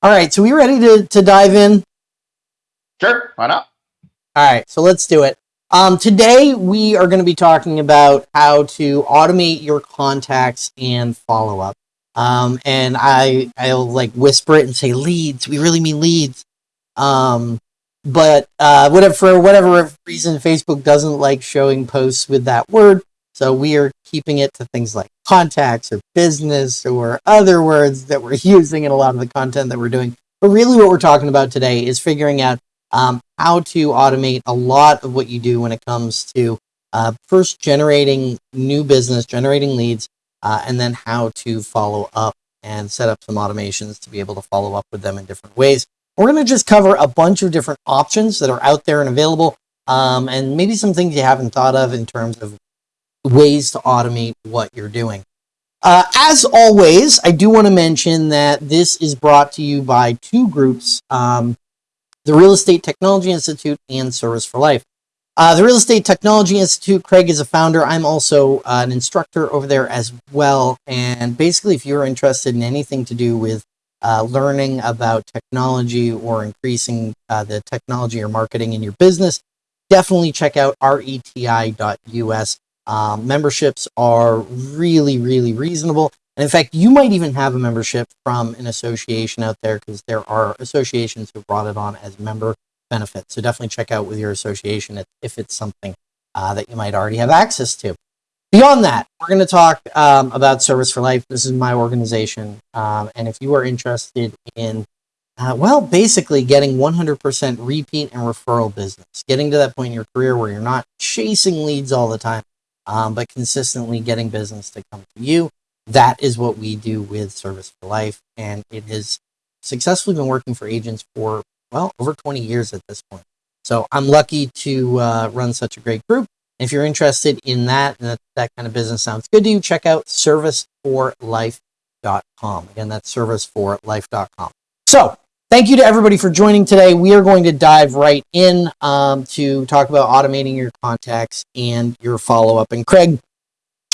All right, so we ready to, to dive in? Sure, why not? All right, so let's do it. Um, today we are going to be talking about how to automate your contacts and follow up. Um, and I I'll like whisper it and say leads. We really mean leads. Um, but uh, whatever for whatever reason, Facebook doesn't like showing posts with that word. So we are keeping it to things like contacts or business or other words that we're using in a lot of the content that we're doing. But really, what we're talking about today is figuring out um, how to automate a lot of what you do when it comes to uh, first generating new business, generating leads, uh, and then how to follow up and set up some automations to be able to follow up with them in different ways. We're going to just cover a bunch of different options that are out there and available, um, and maybe some things you haven't thought of in terms of ways to automate what you're doing. Uh, as always, I do want to mention that this is brought to you by two groups, um, the Real Estate Technology Institute and Service for Life. Uh, the Real Estate Technology Institute, Craig is a founder. I'm also uh, an instructor over there as well. And basically, if you're interested in anything to do with uh, learning about technology or increasing uh, the technology or marketing in your business, definitely check out reti.us. Um, memberships are really, really reasonable. And in fact, you might even have a membership from an association out there because there are associations who brought it on as member benefits. So definitely check out with your association if it's something uh, that you might already have access to. Beyond that, we're going to talk um, about Service for Life. This is my organization. Um, and if you are interested in, uh, well, basically getting 100% repeat and referral business, getting to that point in your career where you're not chasing leads all the time, um, but consistently getting business to come to you. That is what we do with Service for Life, and it has successfully been working for agents for well over 20 years at this point. So I'm lucky to uh, run such a great group. If you're interested in that and that, that kind of business sounds good to you, check out serviceforlife.com. Again, that's serviceforlife.com. So Thank you to everybody for joining today. We are going to dive right in um, to talk about automating your contacts and your follow up. And Craig,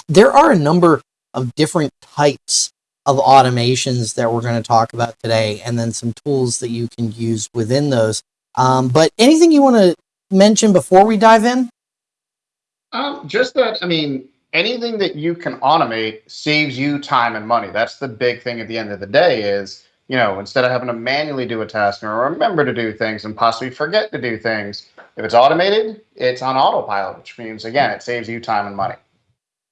there are a number of different types of automations that we're going to talk about today, and then some tools that you can use within those. Um, but anything you want to mention before we dive in? Um, just that, I mean, anything that you can automate saves you time and money. That's the big thing at the end of the day is you know, instead of having to manually do a task or remember to do things and possibly forget to do things, if it's automated, it's on autopilot, which means, again, it saves you time and money.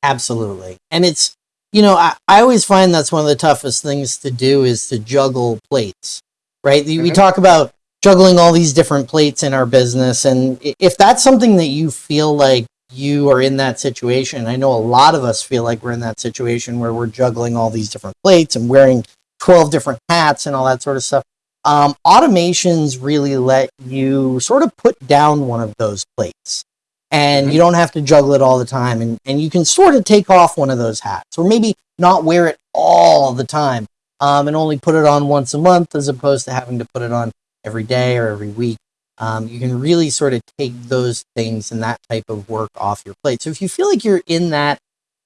Absolutely. And it's, you know, I, I always find that's one of the toughest things to do is to juggle plates, right? Mm-hmm. We talk about juggling all these different plates in our business. And if that's something that you feel like you are in that situation, I know a lot of us feel like we're in that situation where we're juggling all these different plates and wearing 12 different hats and all that sort of stuff. Um, automations really let you sort of put down one of those plates and mm-hmm. you don't have to juggle it all the time and, and you can sort of take off one of those hats or maybe not wear it all the time um, and only put it on once a month as opposed to having to put it on every day or every week um, you can really sort of take those things and that type of work off your plate so if you feel like you're in that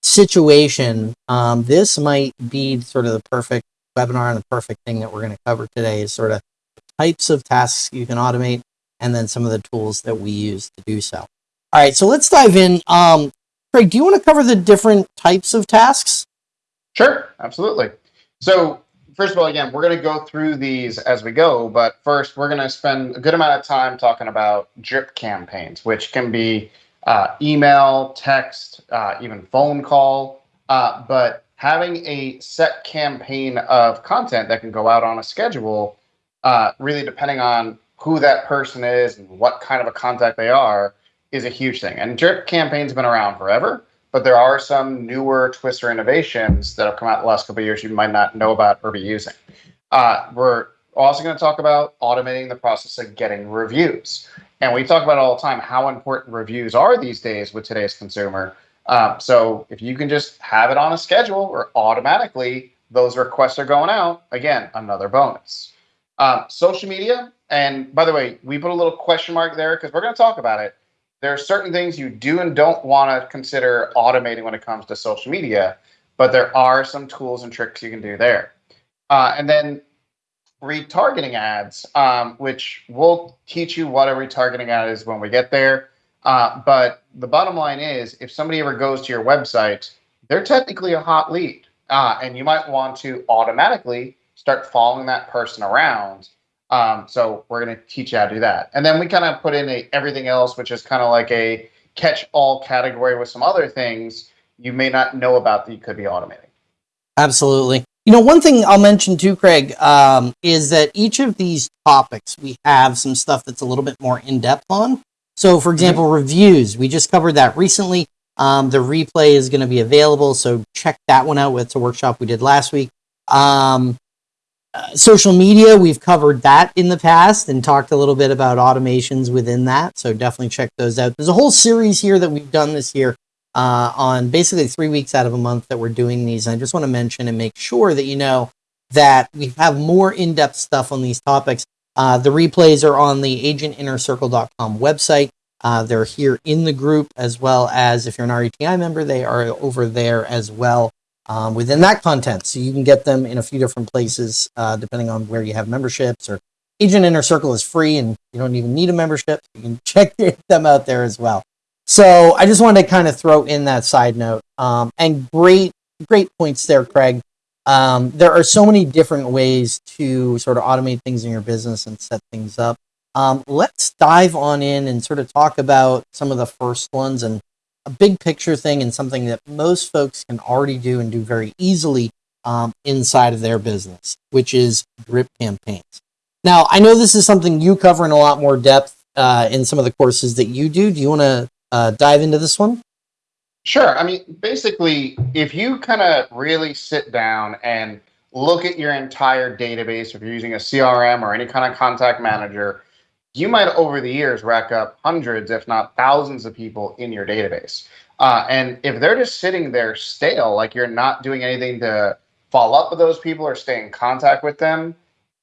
situation um, this might be sort of the perfect webinar and the perfect thing that we're going to cover today is sort of types of tasks you can automate and then some of the tools that we use to do so. All right, so let's dive in. Um, Craig, do you want to cover the different types of tasks? Sure, absolutely. So first of all, again, we're going to go through these as we go, but first we're going to spend a good amount of time talking about drip campaigns, which can be uh, email, text, uh, even phone call. Uh, but having a set campaign of content that can go out on a schedule, uh, really depending on who that person is and what kind of a contact they are, is a huge thing. And drip campaigns have been around forever, but there are some newer twists or innovations that have come out the last couple of years you might not know about or be using. Uh, we're also going to talk about automating the process of getting reviews. And we talk about all the time how important reviews are these days with today's consumer. Um, so if you can just have it on a schedule or automatically those requests are going out, again, another bonus. Um, social media, and by the way, we put a little question mark there because we're going to talk about it. There are certain things you do and don't want to consider automating when it comes to social media, but there are some tools and tricks you can do there. Uh, and then retargeting ads, um, which we'll teach you what a retargeting ad is when we get there. Uh, but the bottom line is, if somebody ever goes to your website, they're technically a hot lead, uh, and you might want to automatically start following that person around. Um, so we're going to teach you how to do that, and then we kind of put in a everything else, which is kind of like a catch-all category with some other things you may not know about that you could be automating. Absolutely. You know, one thing I'll mention too, Craig, um, is that each of these topics we have some stuff that's a little bit more in depth on. So, for example, mm-hmm. reviews, we just covered that recently. Um, the replay is going to be available, so check that one out. It's a workshop we did last week. Um, uh, social media, we've covered that in the past and talked a little bit about automations within that. So definitely check those out. There's a whole series here that we've done this year uh, on basically three weeks out of a month that we're doing these. And I just want to mention and make sure that you know that we have more in-depth stuff on these topics. Uh, the replays are on the agentinnercircle.com website. Uh, they're here in the group as well as if you're an RETI member, they are over there as well um, within that content. So you can get them in a few different places uh, depending on where you have memberships or Agent Inner Circle is free and you don't even need a membership. You can check them out there as well. So I just wanted to kind of throw in that side note. Um, and great, great points there, Craig. Um, there are so many different ways to sort of automate things in your business and set things up. Um, let's dive on in and sort of talk about some of the first ones and a big picture thing and something that most folks can already do and do very easily um, inside of their business, which is drip campaigns. Now, I know this is something you cover in a lot more depth uh, in some of the courses that you do. Do you want to uh, dive into this one? Sure. I mean, basically, if you kind of really sit down and look at your entire database, if you're using a CRM or any kind of contact manager, you might over the years rack up hundreds, if not thousands, of people in your database. Uh, and if they're just sitting there stale, like you're not doing anything to follow up with those people or stay in contact with them,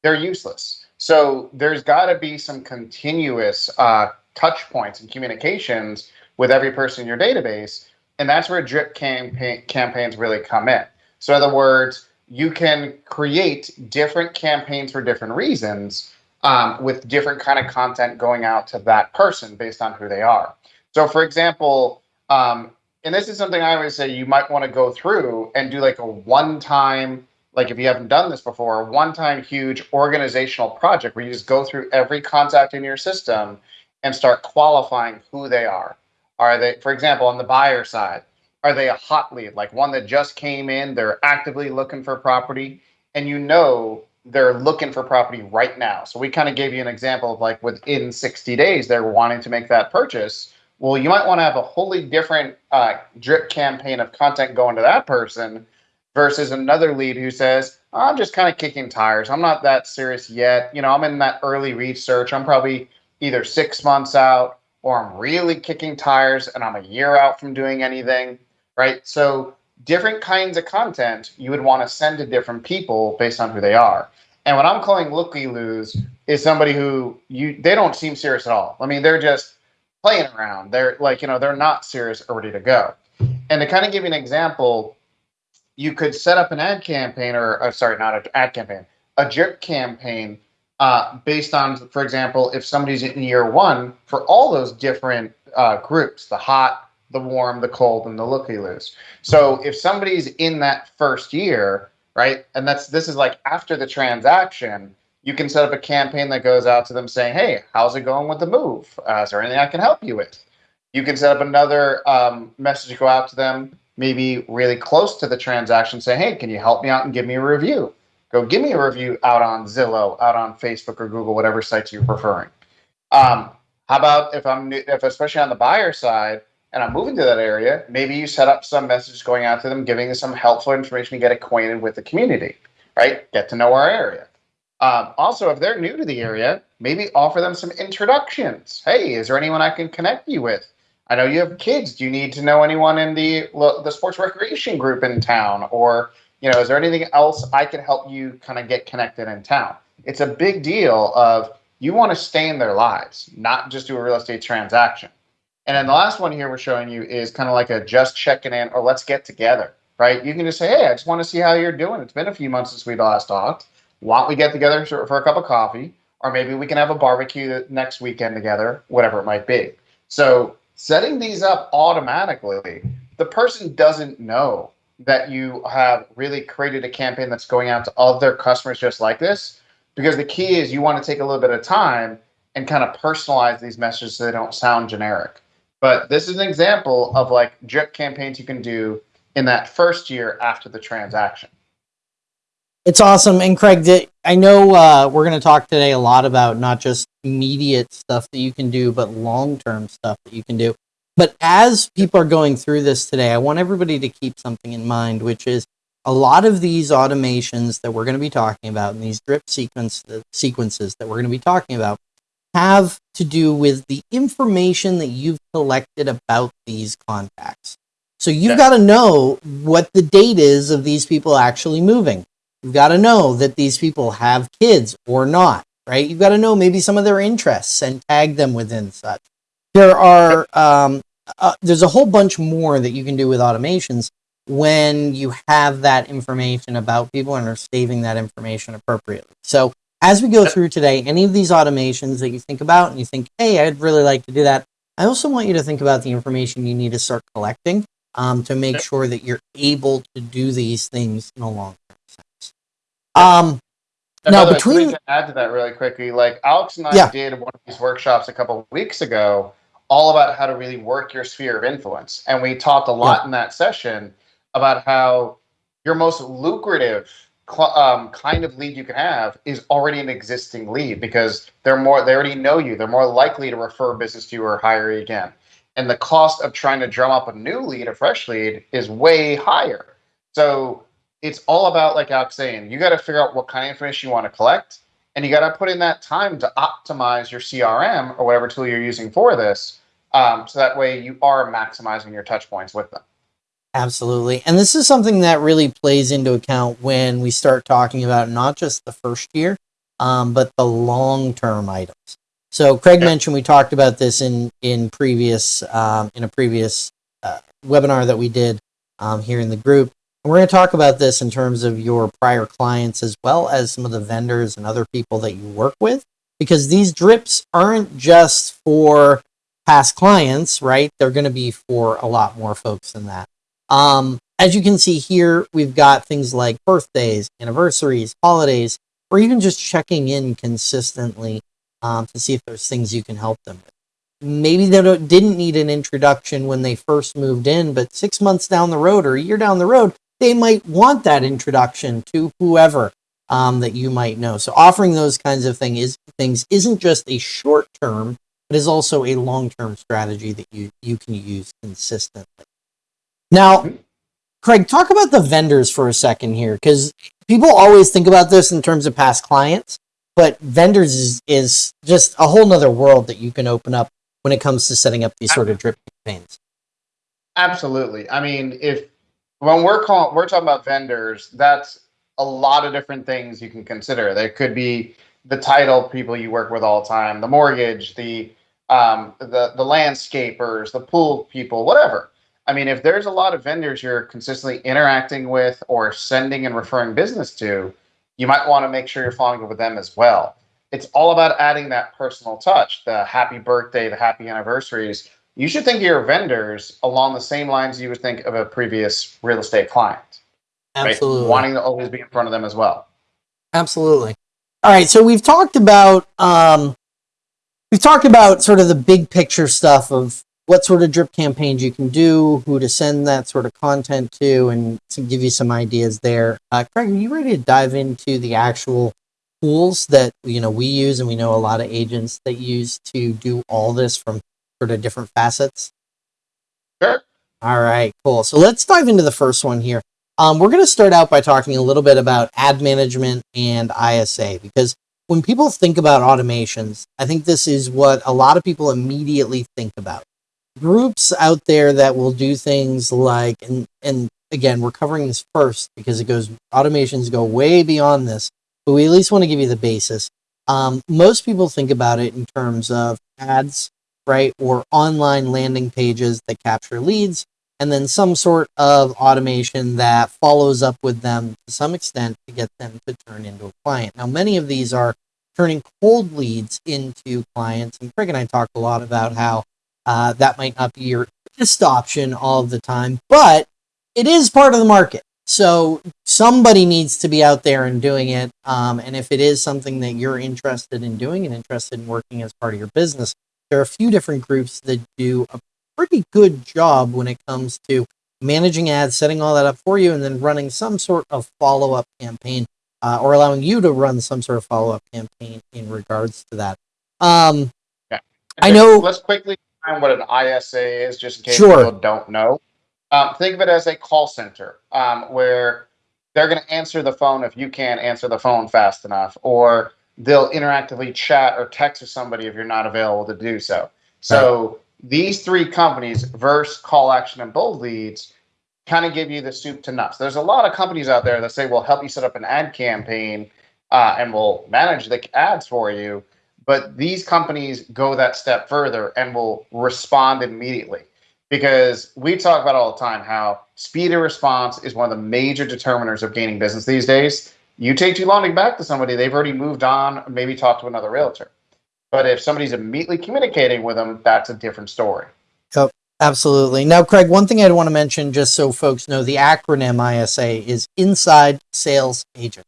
they're useless. So there's got to be some continuous uh, touch points and communications with every person in your database. And that's where drip campaign, campaigns really come in. So, in other words, you can create different campaigns for different reasons um, with different kind of content going out to that person based on who they are. So, for example, um, and this is something I always say you might want to go through and do like a one time, like if you haven't done this before, one time huge organizational project where you just go through every contact in your system and start qualifying who they are. Are they, for example, on the buyer side, are they a hot lead, like one that just came in, they're actively looking for property, and you know they're looking for property right now. So we kind of gave you an example of like within 60 days, they're wanting to make that purchase. Well, you might want to have a wholly different uh, drip campaign of content going to that person versus another lead who says, I'm just kind of kicking tires. I'm not that serious yet. You know, I'm in that early research. I'm probably either six months out or I'm really kicking tires and I'm a year out from doing anything, right? So different kinds of content you would want to send to different people based on who they are. And what I'm calling looky loos is somebody who you they don't seem serious at all. I mean, they're just playing around. They're like, you know, they're not serious or ready to go. And to kind of give you an example, you could set up an ad campaign or uh, sorry, not an ad campaign, a drip campaign uh, based on, for example, if somebody's in year one for all those different uh, groups the hot, the warm, the cold, and the looky loos. So if somebody's in that first year, right, and that's this is like after the transaction, you can set up a campaign that goes out to them saying, "Hey, how's it going with the move? Uh, is there anything I can help you with?" You can set up another um, message to go out to them, maybe really close to the transaction, say, "Hey, can you help me out and give me a review?" Go give me a review out on Zillow, out on Facebook or Google, whatever sites you're preferring. Um, how about if I'm if especially on the buyer side and I'm moving to that area, maybe you set up some message going out to them, giving them some helpful information to get acquainted with the community, right? Get to know our area. Um, also, if they're new to the area, maybe offer them some introductions. Hey, is there anyone I can connect you with? I know you have kids. Do you need to know anyone in the the sports recreation group in town, or you know, is there anything else I can help you kind of get connected in town? It's a big deal of you want to stay in their lives, not just do a real estate transaction. And then the last one here we're showing you is kind of like a just checking in or let's get together, right? You can just say, hey, I just want to see how you're doing. It's been a few months since we last talked. why don't we get together for a cup of coffee? Or maybe we can have a barbecue next weekend together, whatever it might be. So setting these up automatically, the person doesn't know that you have really created a campaign that's going out to other customers just like this. Because the key is you want to take a little bit of time and kind of personalize these messages so they don't sound generic. But this is an example of like drip campaigns you can do in that first year after the transaction. It's awesome. And Craig, I know uh, we're going to talk today a lot about not just immediate stuff that you can do, but long term stuff that you can do. But as people are going through this today, I want everybody to keep something in mind, which is a lot of these automations that we're going to be talking about and these drip sequence the sequences that we're going to be talking about have to do with the information that you've collected about these contacts. So you've Yeah. got to know what the date is of these people actually moving. You've got to know that these people have kids or not, right? You've got to know maybe some of their interests and tag them within such. There are um, uh, there's a whole bunch more that you can do with automations when you have that information about people and are saving that information appropriately. So as we go through today, any of these automations that you think about and you think, hey, I'd really like to do that, I also want you to think about the information you need to start collecting um, to make sure that you're able to do these things in a long term sense. Um, Now, the way, between- to add to that really quickly, like Alex and I Yeah. did one of these workshops a couple of weeks ago, all about how to really work your sphere of influence, and we talked a lot in that session about how your most lucrative um, kind of lead you can have is already an existing lead because they're more they already know you, they're more likely to refer business to you or hire you again, and the cost of trying to drum up a new lead, a fresh lead, is way higher. So it's all about like Alex saying, you got to figure out what kind of information you want to collect, and you got to put in that time to optimize your CRM or whatever tool you're using for this, um, so that way you are maximizing your touch points with them. Absolutely. And this is something that really plays into account when we start talking about not just the first year, um, but the long term items. So Craig Yeah. mentioned we talked about this in in previous um, in a previous uh, webinar that we did um, here in the group. We're going to talk about this in terms of your prior clients as well as some of the vendors and other people that you work with, because these drips aren't just for past clients, right? They're going to be for a lot more folks than that. Um, as you can see here, we've got things like birthdays, anniversaries, holidays, or even just checking in consistently um, to see if there's things you can help them with. Maybe they didn't need an introduction when they first moved in, but six months down the road or a year down the road, they might want that introduction to whoever um, that you might know. So offering those kinds of thing is, things isn't just a short term, but is also a long term strategy that you, you can use consistently. Now. Craig, talk about the vendors for a second here, because people always think about this in terms of past clients, but vendors is, is just a whole nother world that you can open up when it comes to setting up these sort of drip campaigns. Absolutely. I mean, if when we're calling, we're talking about vendors, that's a lot of different things you can consider. There could be the title people you work with all the time, the mortgage, the um, the the landscapers, the pool people, whatever. I mean, if there's a lot of vendors you're consistently interacting with or sending and referring business to, you might want to make sure you're following up with them as well. It's all about adding that personal touch, the happy birthday, the happy anniversaries, you should think of your vendors along the same lines you would think of a previous real estate client. right? Absolutely. Wanting to always be in front of them as well. Absolutely. All right, so we've talked about um, we've talked about sort of the big picture stuff of what sort of drip campaigns you can do, who to send that sort of content to, and to give you some ideas there. Uh, Craig, are you ready to dive into the actual tools that you know we use, and we know a lot of agents that use to do all this from sort of different facets? Sure. All right, cool. So let's dive into the first one here. Um, we're going to start out by talking a little bit about ad management and ISA because when people think about automations, I think this is what a lot of people immediately think about. Groups out there that will do things like, and, and again, we're covering this first because it goes, automations go way beyond this, but we at least want to give you the basis. Um, most people think about it in terms of ads, right? Or online landing pages that capture leads and then some sort of automation that follows up with them to some extent to get them to turn into a client. Now, many of these are turning cold leads into clients, and Craig and I talked a lot about how uh, that might not be your best option all the time, but it is part of the market. So somebody needs to be out there and doing it. Um, and if it is something that you're interested in doing and interested in working as part of your business, there are a few different groups that do a pretty good job when it comes to managing ads, setting all that up for you, and then running some sort of follow up campaign uh, or allowing you to run some sort of follow up campaign in regards to that. Um, yeah. I know. Let's quickly define what an ISA is, just in case Sure. people don't know. Um, think of it as a call center um, where they're going to answer the phone if you can't answer the phone fast enough, or they'll interactively chat or text with somebody if you're not available to do so. So these three companies, Verse, Call Action, and Bold Leads, kind of give you the soup to nuts. There's a lot of companies out there that say we'll help you set up an ad campaign uh, and we'll manage the ads for you. But these companies go that step further and will respond immediately because we talk about all the time how speed of response is one of the major determiners of gaining business these days. You take too long to get back to somebody, they've already moved on, maybe talk to another realtor. But if somebody's immediately communicating with them, that's a different story. Absolutely. Now, Craig, one thing I'd want to mention, just so folks know, the acronym ISA is Inside Sales Agent.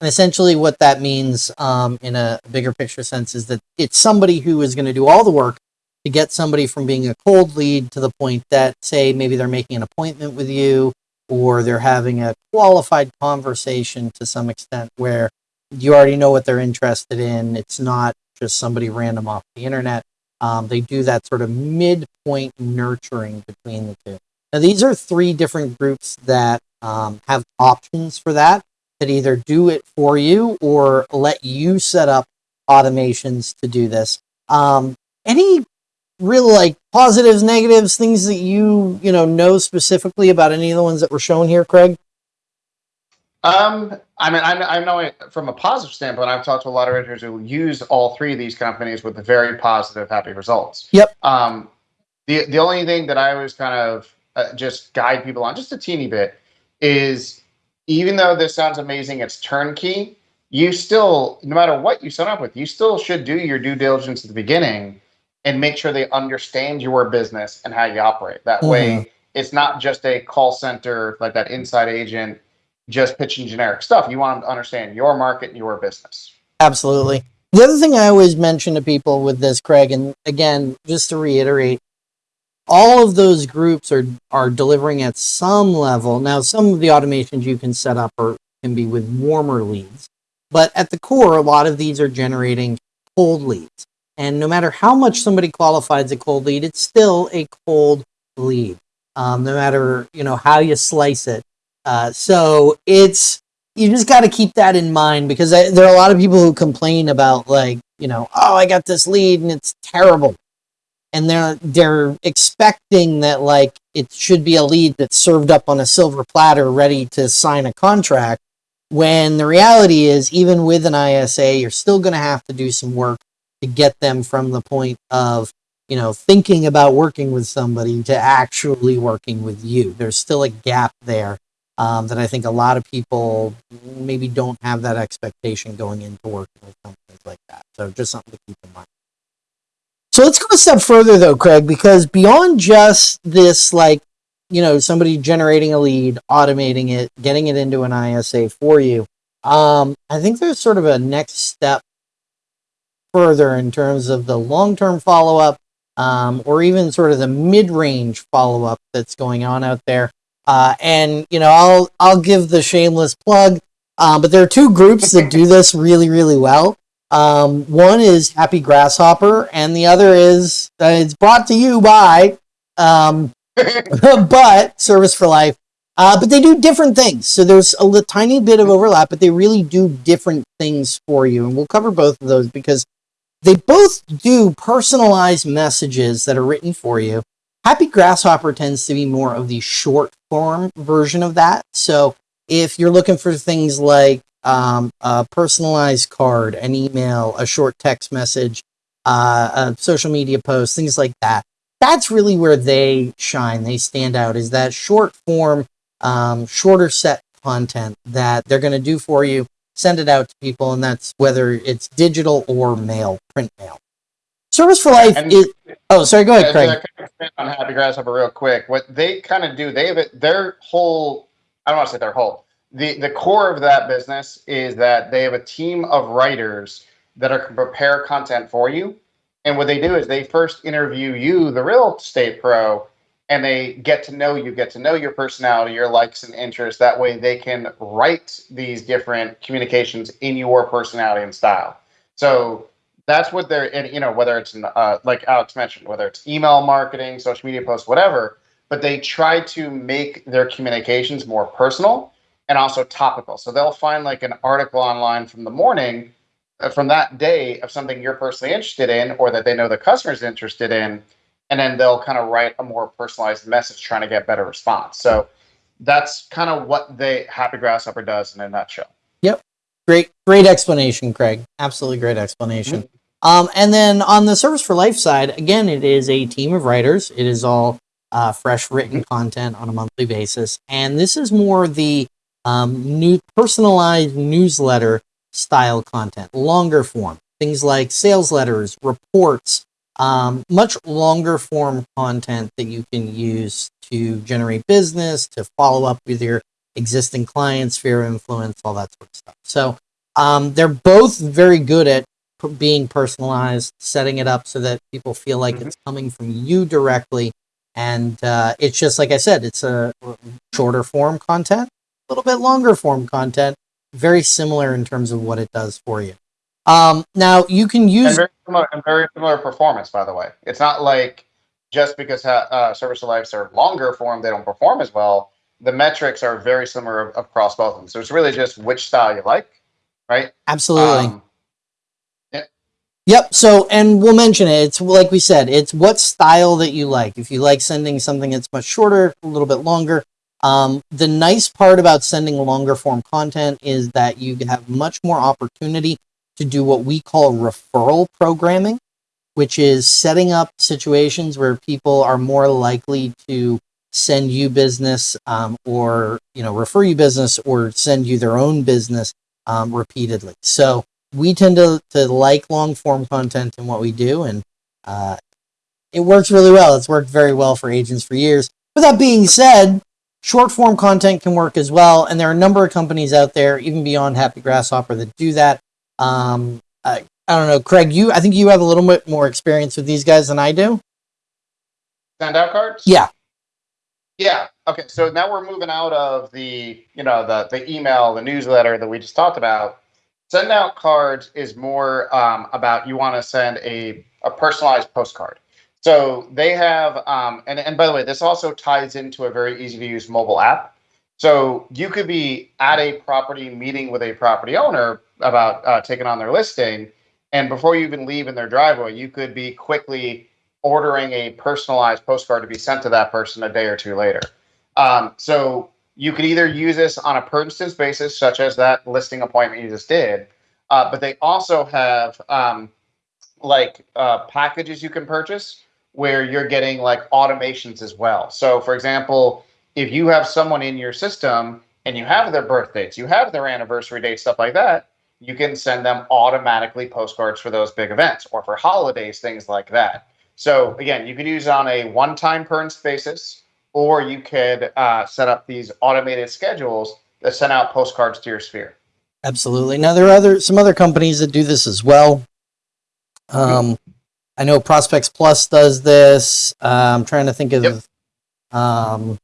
And essentially, what that means um, in a bigger picture sense is that it's somebody who is going to do all the work to get somebody from being a cold lead to the point that, say, maybe they're making an appointment with you or they're having a qualified conversation to some extent where you already know what they're interested in. It's not just somebody random off the internet. Um, they do that sort of midpoint nurturing between the two. Now, these are three different groups that um, have options for that, that either do it for you or let you set up automations to do this. Um, any real like positives, negatives, things that you you know know specifically about any of the ones that were shown here, Craig? Um, I mean, I, I know it from a positive standpoint. I've talked to a lot of realtors who use all three of these companies with very positive, happy results. Yep. Um, the the only thing that I always kind of uh, just guide people on just a teeny bit is even though this sounds amazing, it's turnkey. You still, no matter what you sign up with, you still should do your due diligence at the beginning and make sure they understand your business and how you operate. That Mhm. way, it's not just a call center like that inside agent just pitching generic stuff. You want them to understand your market and your business. Absolutely. The other thing I always mention to people with this, Craig, and again, just to reiterate, all of those groups are are delivering at some level. Now, some of the automations you can set up or can be with warmer leads, but at the core, a lot of these are generating cold leads. And no matter how much somebody qualifies a cold lead, it's still a cold lead. Um, no matter you know how you slice it. Uh, so it's you just got to keep that in mind because I, there are a lot of people who complain about like you know oh I got this lead and it's terrible, and they're they're expecting that like it should be a lead that's served up on a silver platter ready to sign a contract. When the reality is, even with an ISA, you're still going to have to do some work to get them from the point of you know thinking about working with somebody to actually working with you. There's still a gap there um, that I think a lot of people maybe don't have that expectation going into working with companies like that. So just something to keep in mind. So let's go a step further though, Craig, because beyond just this, like, you know, somebody generating a lead, automating it, getting it into an ISA for you, um, I think there's sort of a next step further in terms of the long term follow up um, or even sort of the mid range follow up that's going on out there. Uh, and you know, I'll I'll give the shameless plug. Um, but there are two groups that do this really, really well. Um, one is Happy Grasshopper, and the other is uh, it's brought to you by um, but Service for Life. Uh, but they do different things. So there's a tiny bit of overlap, but they really do different things for you. And we'll cover both of those because they both do personalized messages that are written for you. Happy Grasshopper tends to be more of the short form version of that. So if you're looking for things like um, a personalized card, an email, a short text message, uh, a social media post, things like that, that's really where they shine. They stand out. Is that short form, um, shorter set content that they're going to do for you, send it out to people, and that's whether it's digital or mail, print mail. Service for Life And- is. Oh, sorry. Go ahead, Craig. to kind of on Happy Grasshopper real quick. What they kind of do, they have it, their whole, I don't want to say their whole, the, the core of that business is that they have a team of writers that are can prepare content for you. And what they do is they first interview you, the real estate pro, and they get to know you, get to know your personality, your likes and interests. That way they can write these different communications in your personality and style. So that's what they're and you know whether it's uh, like alex mentioned whether it's email marketing social media posts whatever but they try to make their communications more personal and also topical so they'll find like an article online from the morning uh, from that day of something you're personally interested in or that they know the customer's interested in and then they'll kind of write a more personalized message trying to get better response so that's kind of what they happy grasshopper does in a nutshell Yep. Great, great explanation, Craig. Absolutely great explanation. Um, and then on the Service for Life side, again, it is a team of writers. It is all uh, fresh written content on a monthly basis, and this is more the um, new personalized newsletter style content, longer form things like sales letters, reports, um, much longer form content that you can use to generate business, to follow up with your existing clients, sphere of influence, all that sort of stuff. So um, they're both very good at being personalized, setting it up so that people feel like Mhm. it's coming from you directly. And uh, it's just like I said, it's a shorter form content, a little bit longer form content, very similar in terms of what it does for you. Um, now you can and use very similar and very similar performance by the way it's not like just because uh, service to lives are longer form they don't perform as well the metrics are very similar across both of them so it's really just which style you like right absolutely. Um, Yep. So, and we'll mention it. It's like we said, it's what style that you like. If you like sending something that's much shorter, a little bit longer. Um, the nice part about sending longer form content is that you have much more opportunity to do what we call referral programming, which is setting up situations where people are more likely to send you business um, or you know refer you business or send you their own business um, repeatedly. So we tend to, to like long form content in what we do and uh, it works really well. It's worked very well for agents for years. With that being said short form content can work as well and there are a number of companies out there even beyond happy grasshopper that do that um, I, I don't know. Craig you i think you have a little bit more experience with these guys than i do. Send out cards? Yeah. Yeah. Okay so now we're moving out of the you know the the email the newsletter that we just talked about. Send out cards is more um, about you want to send a, a personalized postcard. So they have um, and, and by the way this also ties into a very easy to use mobile app so you could be at a property meeting with a property owner about uh, taking on their listing and before you even leave in their driveway you could be quickly ordering a personalized postcard to be sent to that person a day or two later um, so you could either use this on a per instance basis, such as that listing appointment you just did, uh, but they also have um, like uh, packages you can purchase where you're getting like automations as well. So, for example, if you have someone in your system and you have their birth dates, you have their anniversary dates, stuff like that, you can send them automatically postcards for those big events or for holidays, things like that. So, again, you could use it on a one time per instance basis or you could uh, set up these automated schedules that send out postcards to your sphere. Absolutely. Now there are other some other companies that do this as well. Um, I know Prospects Plus does this. Uh, I'm trying to think of. Yep. Um,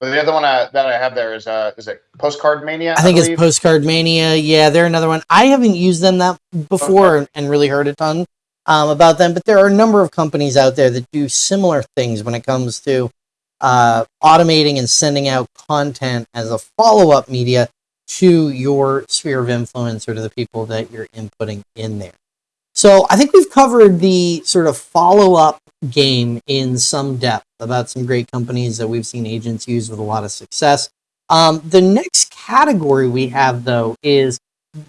But the other one uh, that I have there is uh, is it Postcard Mania? I think it's? Postcard Mania. Yeah, they're another one. I haven't used them that before and, and really heard a ton um, about them, but there are a number of companies out there that do similar things when it comes to uh, automating and sending out content as a follow up media to your sphere of influence or to the people that you're inputting in there. So I think we've covered the sort of follow up game in some depth about some great companies that we've seen agents use with a lot of success. Um, the next category we have, though, is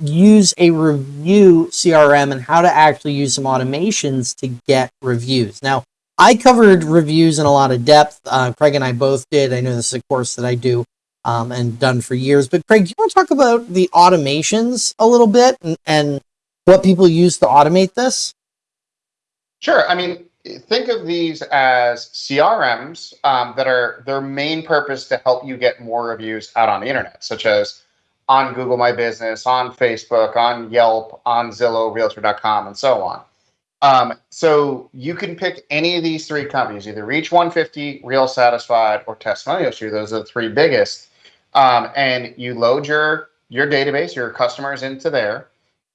use a review CRM and how to actually use some automations to get reviews. Now, I covered reviews in a lot of depth. Uh, Craig and I both did. I know this is a course that I do um, and done for years. But Craig, do you want to talk about the automations a little bit and, and what people use to automate this? Sure. I mean, think of these as CRMs um, that are their main purpose to help you get more reviews out on the internet, such as on Google My Business, on Facebook, on Yelp, on Zillow, Realtor.com, and so on. Um, so you can pick any of these three companies, either Reach 150, Real Satisfied, or Testimonial Tree. Those are the three biggest. Um, and you load your your database, your customers into there,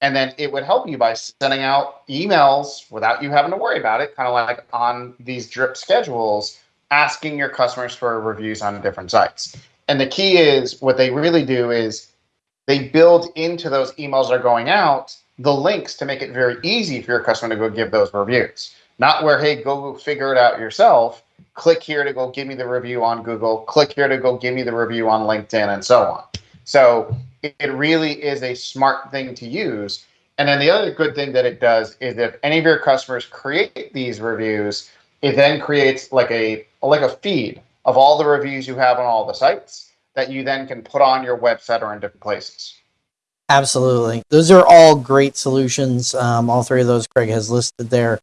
and then it would help you by sending out emails without you having to worry about it, kind of like on these drip schedules, asking your customers for reviews on different sites. And the key is what they really do is they build into those emails that are going out the links to make it very easy for your customer to go give those reviews. Not where, hey, go figure it out yourself. Click here to go give me the review on Google. Click here to go give me the review on LinkedIn and so on. So it really is a smart thing to use. And then the other good thing that it does is if any of your customers create these reviews, it then creates like a like a feed of all the reviews you have on all the sites that you then can put on your website or in different places. Absolutely. Those are all great solutions. Um, all three of those Craig has listed there.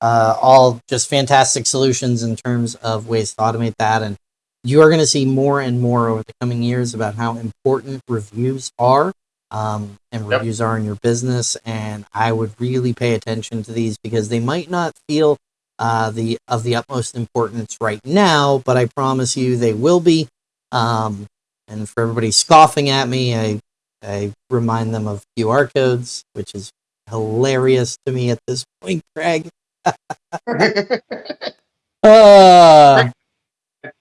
Uh, all just fantastic solutions in terms of ways to automate that. And you are going to see more and more over the coming years about how important reviews are um, and yep. reviews are in your business. And I would really pay attention to these because they might not feel uh, the of the utmost importance right now, but I promise you they will be. Um, and for everybody scoffing at me, I I remind them of QR codes, which is hilarious to me at this point, Craig. uh,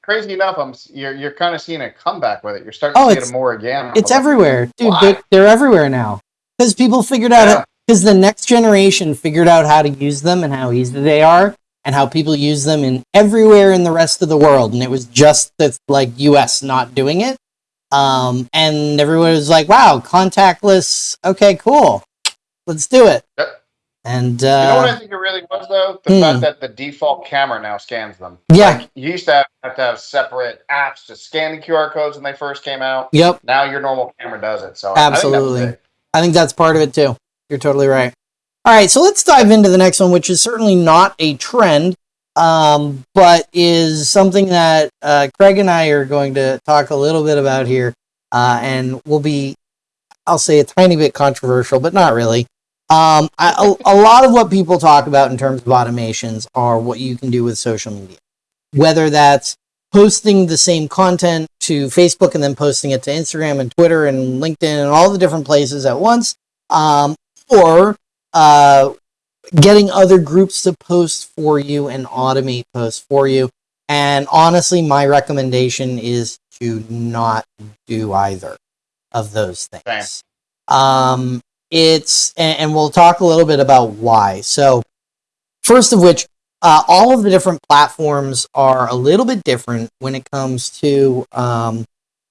Crazy enough, I'm you're you're kind of seeing a comeback with it. You're starting oh, to see it more again. It's everywhere, dude. They're, they're, everywhere now because people figured out because yeah. the next generation figured out how to use them and how easy they are and how people use them in everywhere in the rest of the world. And it was just the like U.S. not doing it. Um, and everyone was like, wow, contactless. Okay, cool. Let's do it. Yep. And uh, you know what I think it really was though, the hmm. fact that the default camera now scans them. Yeah, like, you used to have, have, to have separate apps to scan the QR codes when they first came out. Yep. Now your normal camera does it. So absolutely, I think, I think that's part of it too. You're totally right. All right, so let's dive into the next one, which is certainly not a trend, um, but is something that uh, Craig and I are going to talk a little bit about here, uh, and will be, I'll say, a tiny bit controversial, but not really. Um, I, a, a lot of what people talk about in terms of automations are what you can do with social media, whether that's posting the same content to Facebook and then posting it to Instagram and Twitter and LinkedIn and all the different places at once, um, or uh, getting other groups to post for you and automate posts for you. And honestly, my recommendation is to not do either of those things. Um, it's, and, and, we'll talk a little bit about why. So, first of which, uh, all of the different platforms are a little bit different when it comes to um,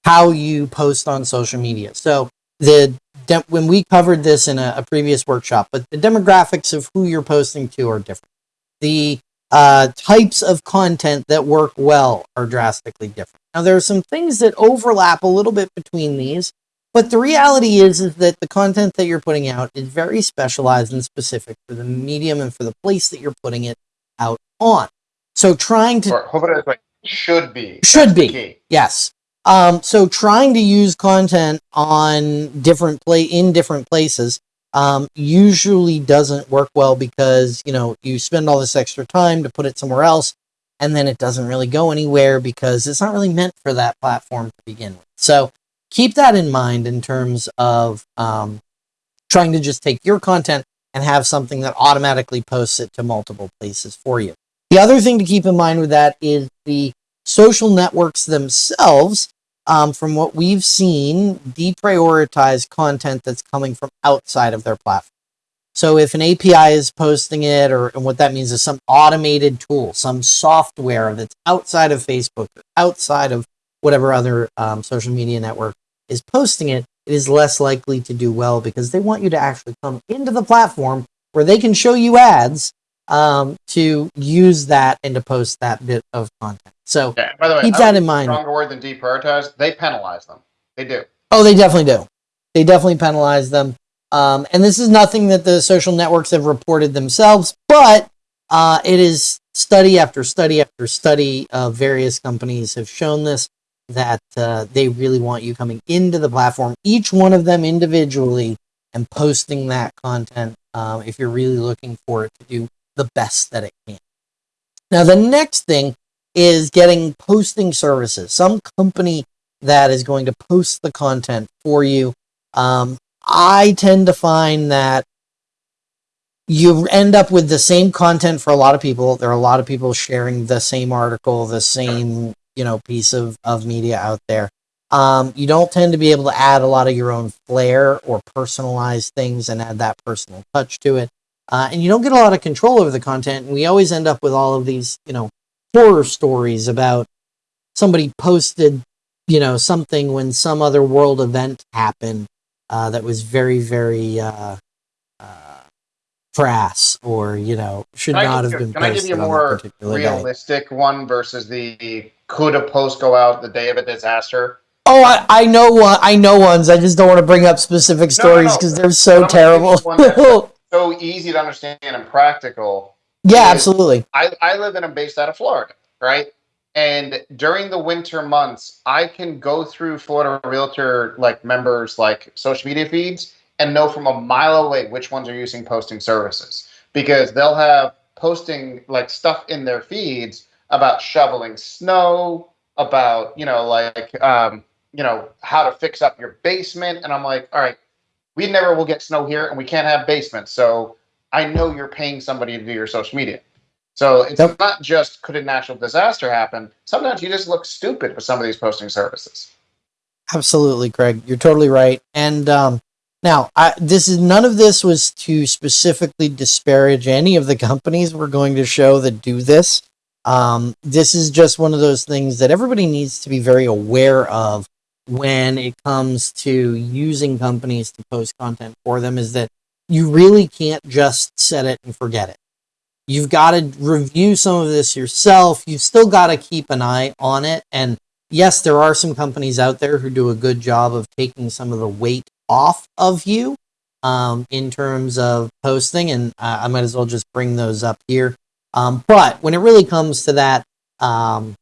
how you post on social media. So, the when we covered this in a, a, previous workshop, but the demographics of who you're posting to are different. The uh, types of content that work well are drastically different. Now, there are some things that overlap a little bit between these, but the reality is, is that the content that you're putting out is very specialized and specific for the medium and for the place that you're putting it out on. So trying to or, it should be should be yes. Um, so trying to use content on different play in different places um, usually doesn't work well because you know you spend all this extra time to put it somewhere else, and then it doesn't really go anywhere because it's not really meant for that platform to begin with. So keep that in mind in terms of um, trying to just take your content and have something that automatically posts it to multiple places for you. The other thing to keep in mind with that is the social networks themselves, um, from what we've seen, deprioritize content that's coming from outside of their platform. So if an API is posting it, or and what that means is some automated tool, some software that's outside of Facebook, outside of whatever other um, social media network is posting it, it is less likely to do well because they want you to actually come into the platform where they can show you ads um, to use that and to post that bit of content. So Yeah, by the way, keep that in mind. Stronger word than deprioritize. They penalize them. They do. Oh, they definitely do. They definitely penalize them. Um, and this is nothing that the social networks have reported themselves, but uh, it is study after study after study of various companies have shown this that uh, they really want you coming into the platform, each one of them individually, and posting that content um, if you're really looking for it to do the best that it can. Now, the next thing is getting posting services. Some company that is going to post the content for you. Um, I tend to find that you end up with the same content for a lot of people. There are a lot of people sharing the same article, the same you know piece of, of media out there. Um, you don't tend to be able to add a lot of your own flair or personalize things and add that personal touch to it. Uh, and you don't get a lot of control over the content. And we always end up with all of these, you know, horror stories about somebody posted, you know, something when some other world event happened uh, that was very, very uh, crass or, you know, should Can not have you- been can I give you a more particular day. realistic one versus the could a post go out the day of a disaster? Oh, I, I know one. I know ones. I just don't want to bring up specific no, stories no. because they're so I'm gonna give you terrible. So easy to understand and practical. yeah, absolutely. I, I live and I'm based out of Florida, right? And during the winter months, I can go through Florida Realtor like members like social media feeds and know from a mile away which ones are using posting services because they'll have posting like stuff in their feeds about shoveling snow, about you know like um, you know how to fix up your basement, and I'm like, all right, we never will get snow here, and we can't have basements, so I know you're paying somebody to do your social media. So it's Yep. not just could a natural disaster happen. Sometimes you just look stupid with some of these posting services. Absolutely, Craig. You're totally right. And um, now, I, this is none of this was to specifically disparage any of the companies we're going to show that do this. Um, this is just one of those things that everybody needs to be very aware of when it comes to using companies to post content for them. Is that you really can't just set it and forget it. You've got to review some of this yourself. You've still got to keep an eye on it and yes, there are some companies out there who do a good job of taking some of the weight off of you um, in terms of posting, and uh, I might as well just bring those up here. Um, but when it really comes to that, um,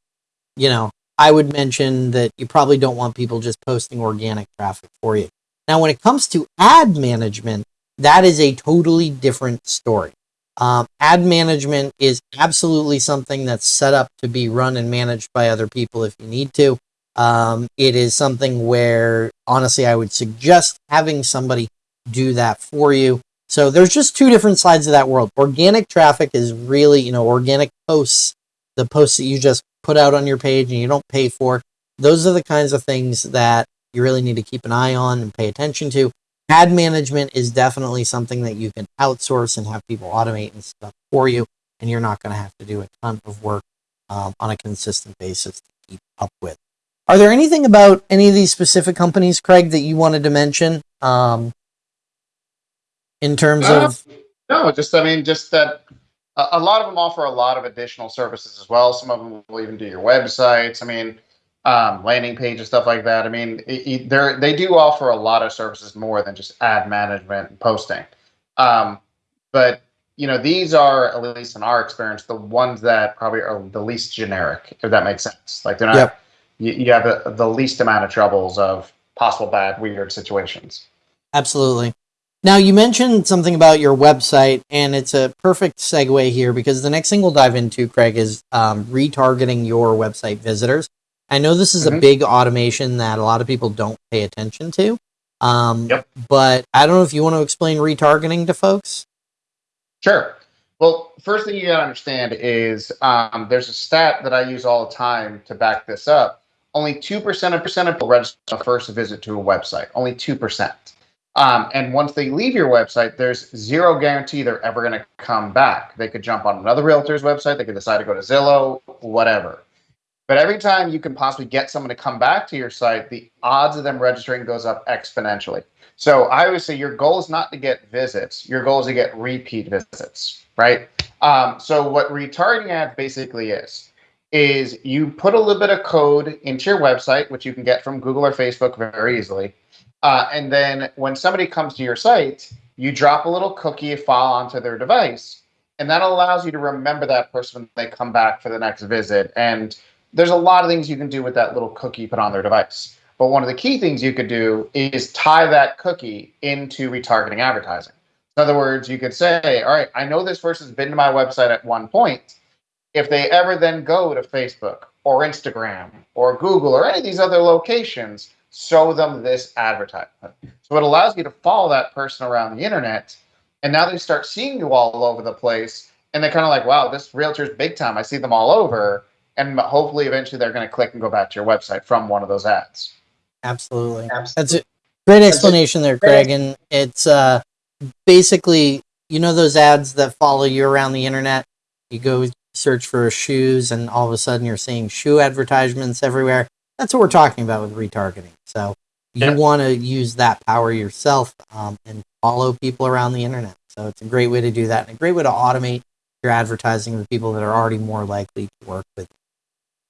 you know, I would mention that you probably don't want people just posting organic traffic for you. Now, when it comes to ad management, that is a totally different story. Um, ad management is absolutely something that's set up to be run and managed by other people if you need to. Um, it is something where, honestly, I would suggest having somebody do that for you. So there's just two different sides of that world. Organic traffic is really, you know, organic posts, the posts that you just put out on your page and you don't pay for. Those are the kinds of things that you really need to keep an eye on and pay attention to. Ad management is definitely something that you can outsource and have people automate and stuff for you, and you're not going to have to do a ton of work um, on a consistent basis to keep up with. Are there anything about any of these specific companies, Craig, that you wanted to mention um, in terms Uh, of? No, just I mean, just that a, a lot of them offer a lot of additional services as well. Some of them will even do your websites. I mean, um, landing pages, stuff like that. I mean, they they do offer a lot of services more than just ad management and posting. Um, but you know, these are at least in our experience the ones that probably are the least generic, if that makes sense. Like they're not. Yep. You, you have the, the least amount of troubles of possible bad, weird situations. Absolutely. Now, you mentioned something about your website, and it's a perfect segue here because the next thing we'll dive into, Craig, is um, retargeting your website visitors. I know this is a Mhm. big automation that a lot of people don't pay attention to. Um, Yep. But I don't know if you want to explain retargeting to folks. Sure. Well, first thing you got to understand is um, there's a stat that I use all the time to back this up. Only 2% of percent of people register the first visit to a website. Only 2%. Um, and once they leave your website, there's zero guarantee they're ever going to come back. They could jump on another realtor's website. They could decide to go to Zillow, whatever. But every time you can possibly get someone to come back to your site, the odds of them registering goes up exponentially. So I would say your goal is not to get visits. Your goal is to get repeat visits, right? Um, so what retargeting ads basically is, is you put a little bit of code into your website, which you can get from Google or Facebook very easily. Uh, and then when somebody comes to your site, you drop a little cookie file onto their device, and that allows you to remember that person when they come back for the next visit. And there's a lot of things you can do with that little cookie put on their device. But one of the key things you could do is tie that cookie into retargeting advertising. In other words, you could say, all right, I know this person's been to my website at one point. If they ever then go to Facebook or Instagram or Google or any of these other locations, show them this advertisement. So it allows you to follow that person around the internet. And now they start seeing you all over the place. And they're kind of like, wow, this realtor's big time. I see them all over and hopefully eventually they're going to click and go back to your website from one of those ads. Absolutely. That's a great explanation there, Craig. And it's uh, basically, you know, those ads that follow you around the internet. You go search for shoes, and all of a sudden you're seeing shoe advertisements everywhere. That's what we're talking about with retargeting. So you yeah. want to use that power yourself um, and follow people around the internet. So it's a great way to do that, and a great way to automate your advertising with people that are already more likely to work with.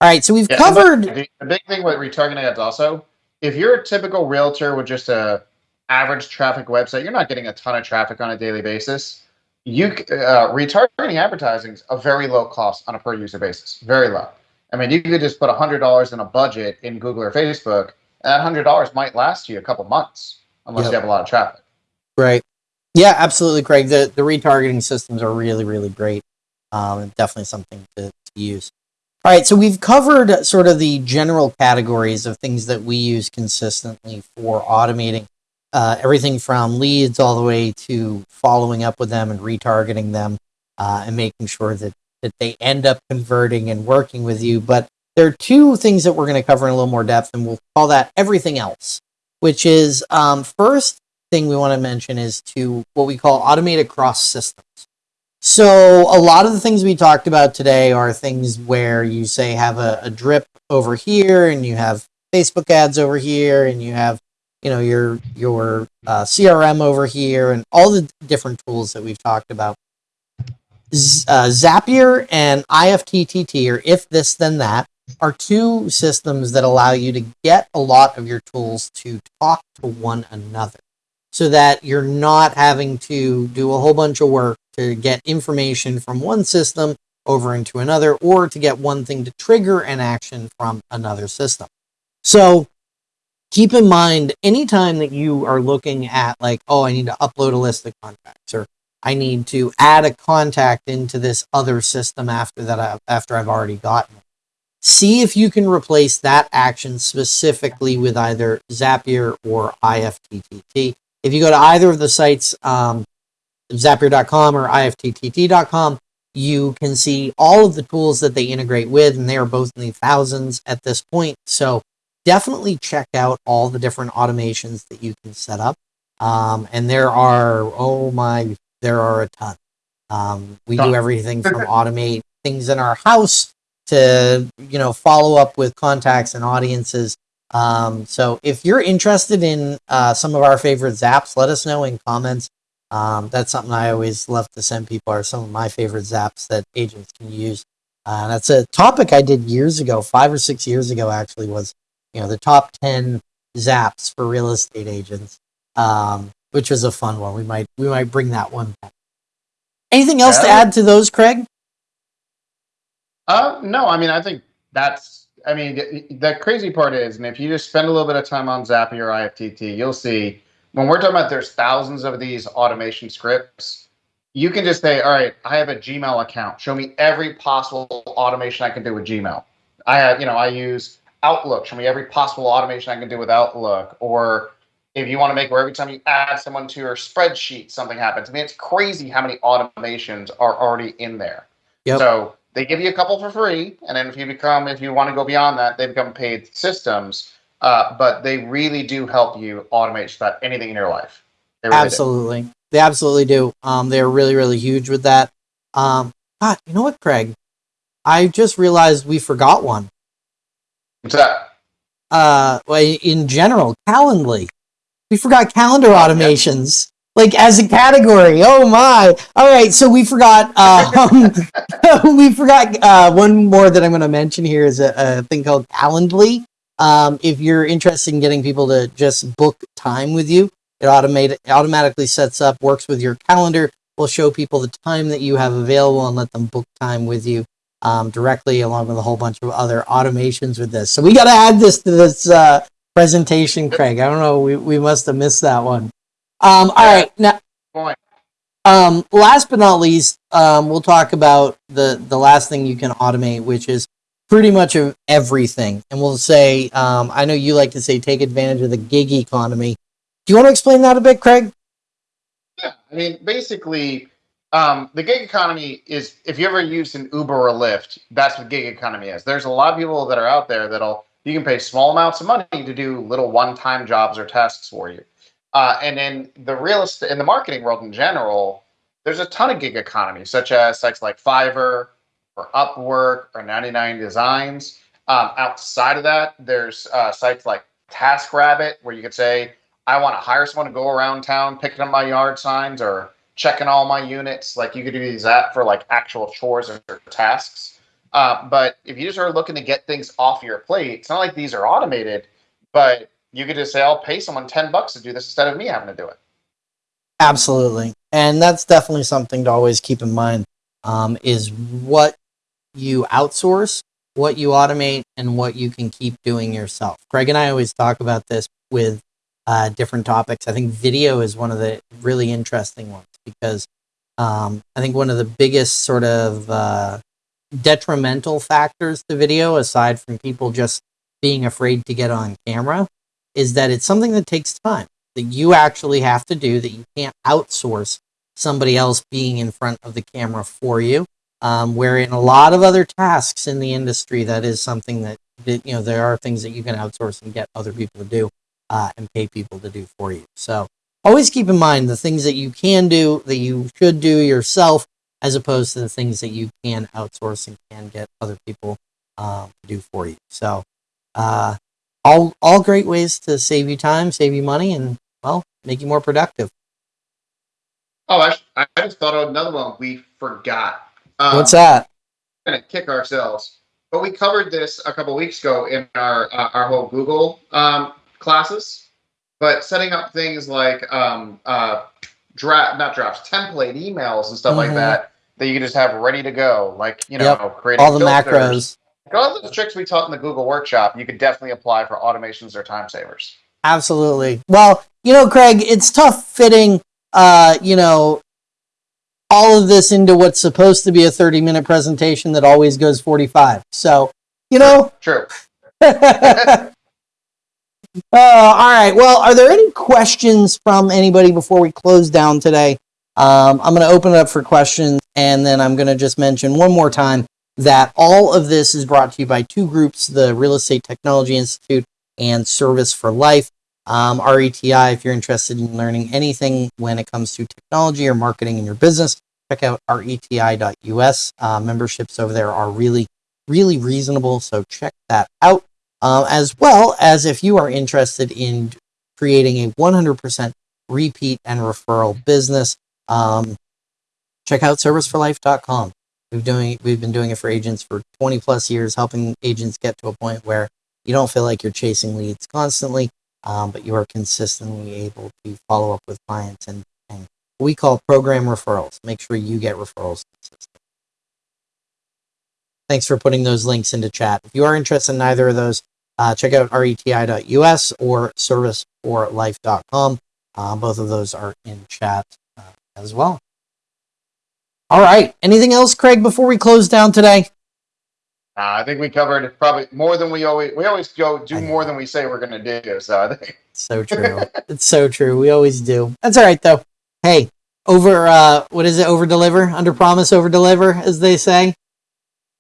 All right, so we've yeah, covered. The big thing with retargeting ads also, if you're a typical realtor with just a average traffic website, you're not getting a ton of traffic on a daily basis. You uh, retargeting advertising is a very low cost on a per user basis, very low. I mean, you could just put hundred dollars in a budget in Google or Facebook, and that hundred dollars might last you a couple months unless yep. you have a lot of traffic. Right. Yeah, absolutely, Craig. The the retargeting systems are really, really great. Um, definitely something to, to use. All right, so we've covered sort of the general categories of things that we use consistently for automating uh, everything from leads all the way to following up with them and retargeting them uh, and making sure that, that they end up converting and working with you. But there are two things that we're going to cover in a little more depth, and we'll call that everything else, which is um, first thing we want to mention is to what we call automate across systems. So a lot of the things we talked about today are things where you say have a, a drip over here and you have Facebook ads over here and you have you know your your uh, CRM over here and all the different tools that we've talked about. Uh, Zapier and IFTTT, or if this then that, are two systems that allow you to get a lot of your tools to talk to one another, so that you're not having to do a whole bunch of work to get information from one system over into another or to get one thing to trigger an action from another system. So keep in mind anytime that you are looking at like, oh, I need to upload a list of contacts or I need to add a contact into this other system after that I, after I've already gotten it. See if you can replace that action specifically with either Zapier or IFTTT. If you go to either of the sites, um, Zapier.com or IFTTT.com, you can see all of the tools that they integrate with, and they are both in the thousands at this point. So definitely check out all the different automations that you can set up. Um, and there are, oh my, there are a ton. Um, we do everything from automate things in our house to, you know, follow up with contacts and audiences. Um, so if you're interested in uh, some of our favorite zaps, let us know in comments. Um, that's something I always love to send people are some of my favorite zaps that agents can use. Uh, that's a topic I did years ago, five or six years ago, actually, was, you know, the top 10 zaps for real estate agents, um, which was a fun one. We might, we might bring that one back. Anything else yeah. to add to those, Craig? Uh, no, I mean, I think that's, I mean, the, the crazy part is, and if you just spend a little bit of time on Zapier or IFTTT, you'll see when we're talking about there's thousands of these automation scripts, you can just say, all right, I have a Gmail account. Show me every possible automation I can do with Gmail. I have, you know, I use Outlook. Show me every possible automation I can do with Outlook. Or if you want to make where every time you add someone to your spreadsheet, something happens. I mean, it's crazy how many automations are already in there. Yep. So they give you a couple for free, and then if you become, if you want to go beyond that, they become paid systems. Uh, but they really do help you automate just about anything in your life. Really absolutely. Do. They absolutely do. Um, they're really, really huge with that. Um, God, you know what, Craig? I just realized we forgot one. What's that? Uh, in general, Calendly. We forgot calendar Oh, automations. Like as a category. Oh my. All right, so we forgot um we forgot uh one more that I'm going to mention here is a, a thing called Calendly. Um if you're interested in getting people to just book time with you, it automate it automatically sets up, works with your calendar, will show people the time that you have available and let them book time with you um, directly along with a whole bunch of other automations with this. So we got to add this to this uh, presentation, Craig. I don't know. We, we must have missed that one. Um, all right. Now, um, last but not least, um, we'll talk about the, the last thing you can automate, which is pretty much of everything. And we'll say, um, I know you like to say, take advantage of the gig economy. Do you want to explain that a bit, Craig? Yeah, I mean, basically, um, the gig economy is if you ever used an Uber or Lyft, that's what gig economy is. There's a lot of people that are out there that'll you can pay small amounts of money to do little one-time jobs or tasks for you. Uh, and in the real estate in the marketing world in general, there's a ton of gig economy, such as sites like Fiverr or Upwork or 99 Designs. Um, outside of that, there's uh, sites like TaskRabbit, where you could say, I want to hire someone to go around town picking up my yard signs or checking all my units. Like you could use that for like actual chores or tasks. Uh, but if you just are looking to get things off your plate, it's not like these are automated, but you could just say, I'll pay someone 10 bucks to do this instead of me having to do it. Absolutely. And that's definitely something to always keep in mind um, is what you outsource, what you automate, and what you can keep doing yourself. Craig and I always talk about this with uh, different topics. I think video is one of the really interesting ones because um, I think one of the biggest sort of uh, detrimental factors to video, aside from people just being afraid to get on camera, is that it's something that takes time that you actually have to do that you can't outsource somebody else being in front of the camera for you. Um, where in a lot of other tasks in the industry, that is something that, that you know there are things that you can outsource and get other people to do uh, and pay people to do for you. So always keep in mind the things that you can do that you should do yourself, as opposed to the things that you can outsource and can get other people um, to do for you. So uh, all all great ways to save you time, save you money, and well, make you more productive. Oh, I, I just thought of another one we forgot. Um, What's that? We're gonna kick ourselves, but we covered this a couple weeks ago in our uh, our whole Google um, classes. But setting up things like um, uh, draft, not drafts, template emails and stuff like Mhm. that that you can just have ready to go, like you know, Yep. creating All the filters. macros. All those tricks we taught in the Google workshop, you could definitely apply for automations or time savers. Absolutely. Well, you know, Craig, it's tough fitting, uh, you know, all of this into what's supposed to be a 30 minute presentation that always goes 45. So, you know, True. uh, all right. Well, are there any questions from anybody before we close down today? Um, I'm going to open it up for questions, and then I'm going to just mention one more time that all of this is brought to you by two groups the Real Estate Technology Institute and Service for Life. Um, RETI, if you're interested in learning anything when it comes to technology or marketing in your business, check out reti.us. Uh, memberships over there are really, really reasonable, so check that out. Uh, as well as if you are interested in creating a 100% repeat and referral business, um, check out serviceforlife.com. We've doing we've been doing it for agents for 20 plus years, helping agents get to a point where you don't feel like you're chasing leads constantly, um, but you are consistently able to follow up with clients and, and we call program referrals. Make sure you get referrals. Thanks for putting those links into chat. If you are interested in either of those, uh, check out reti.us or serviceforlife.com. Uh, both of those are in chat uh, as well. All right. Anything else, Craig, before we close down today? Uh, I think we covered probably more than we always we always go do more than we say we're going to do. So I think So true. it's so true. We always do. That's all right, though. Hey, over, uh, what is it? Over deliver, under promise, over deliver, as they say.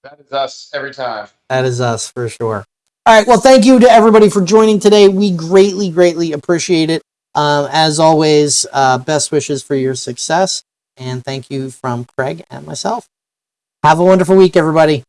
that is us every time. That is us for sure. All right. Well, thank you to everybody for joining today. We greatly, greatly appreciate it. Um, as always, uh, best wishes for your success. And thank you from Craig and myself. Have a wonderful week, everybody.